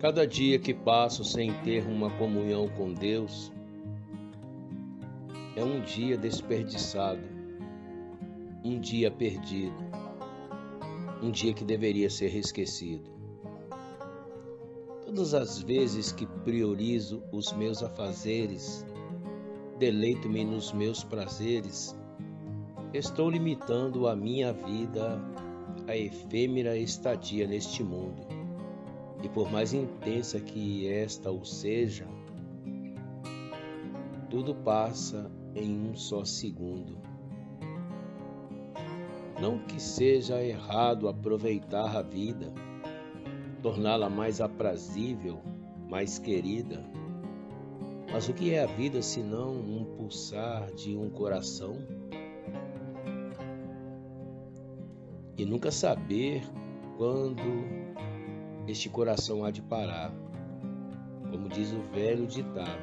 Cada dia que passo sem ter uma comunhão com Deus é um dia desperdiçado, um dia perdido, um dia que deveria ser esquecido. Todas as vezes que priorizo os meus afazeres, deleito-me nos meus prazeres, estou limitando a minha vida a efêmera estadia neste mundo. E por mais intensa que esta o seja, tudo passa em um só segundo. Não que seja errado aproveitar a vida, torná-la mais aprazível, mais querida. Mas o que é a vida senão um pulsar de um coração? E nunca saber quando este coração há de parar. Como diz o velho ditado,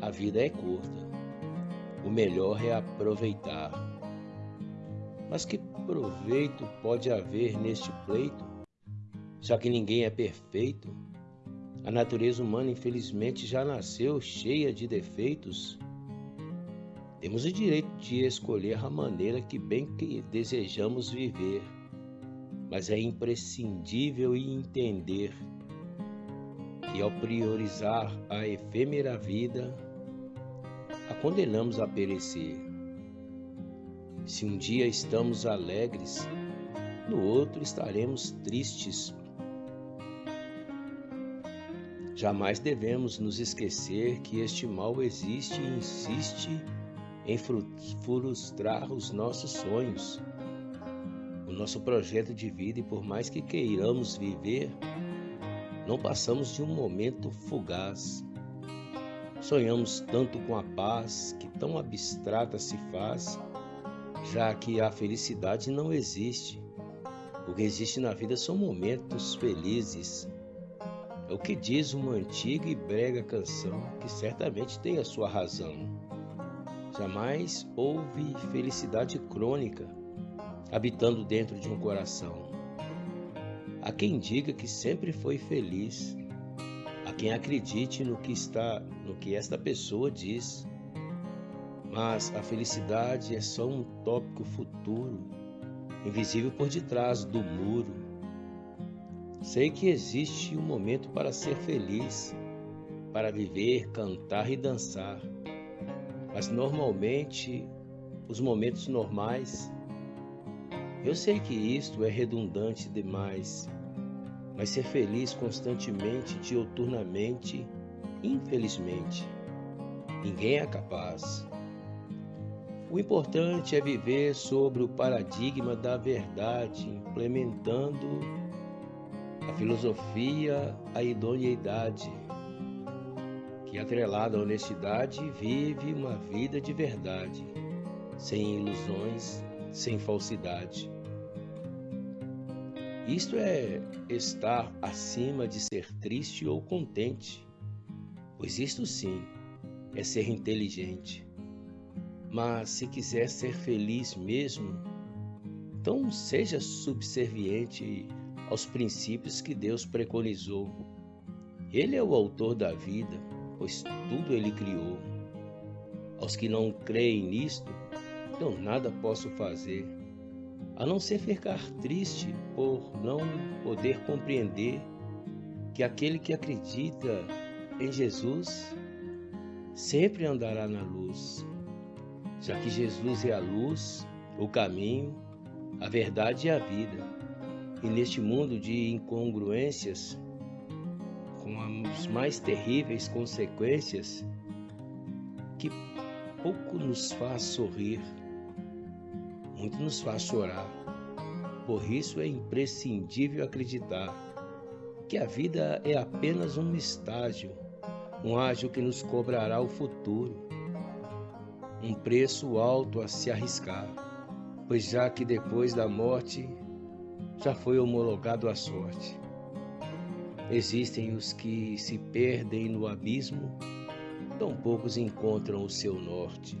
a vida é curta, o melhor é aproveitar. Mas que proveito pode haver neste pleito, já que ninguém é perfeito? A natureza humana, infelizmente, já nasceu cheia de defeitos. Temos o direito de escolher a maneira que bem que desejamos viver mas é imprescindível entender que ao priorizar a efêmera vida, a condenamos a perecer. Se um dia estamos alegres, no outro estaremos tristes. Jamais devemos nos esquecer que este mal existe e insiste em frustrar os nossos sonhos nosso projeto de vida e por mais que queiramos viver, não passamos de um momento fugaz. Sonhamos tanto com a paz que tão abstrata se faz, já que a felicidade não existe. O que existe na vida são momentos felizes. É o que diz uma antiga e brega canção que certamente tem a sua razão. Jamais houve felicidade crônica habitando dentro de um coração. Há quem diga que sempre foi feliz, há quem acredite no que está, no que esta pessoa diz. Mas a felicidade é só um tópico futuro, invisível por detrás do muro. Sei que existe um momento para ser feliz, para viver, cantar e dançar. Mas normalmente, os momentos normais eu sei que isto é redundante demais, mas ser feliz constantemente, dioturnamente, infelizmente, ninguém é capaz. O importante é viver sobre o paradigma da verdade, implementando a filosofia, a idoneidade, que atrelada à honestidade vive uma vida de verdade, sem ilusões, sem falsidade. Isto é estar acima de ser triste ou contente, pois isto sim é ser inteligente. Mas se quiser ser feliz mesmo, então seja subserviente aos princípios que Deus preconizou. Ele é o autor da vida, pois tudo ele criou. Aos que não creem nisto, então nada posso fazer a não ser ficar triste por não poder compreender que aquele que acredita em Jesus sempre andará na luz, já que Jesus é a luz, o caminho, a verdade e a vida. E neste mundo de incongruências, com as mais terríveis consequências, que pouco nos faz sorrir, muito nos faz chorar. Por isso é imprescindível acreditar que a vida é apenas um estágio, um ágio que nos cobrará o futuro, um preço alto a se arriscar, pois já que depois da morte já foi homologado a sorte. Existem os que se perdem no abismo, tão poucos encontram o seu norte.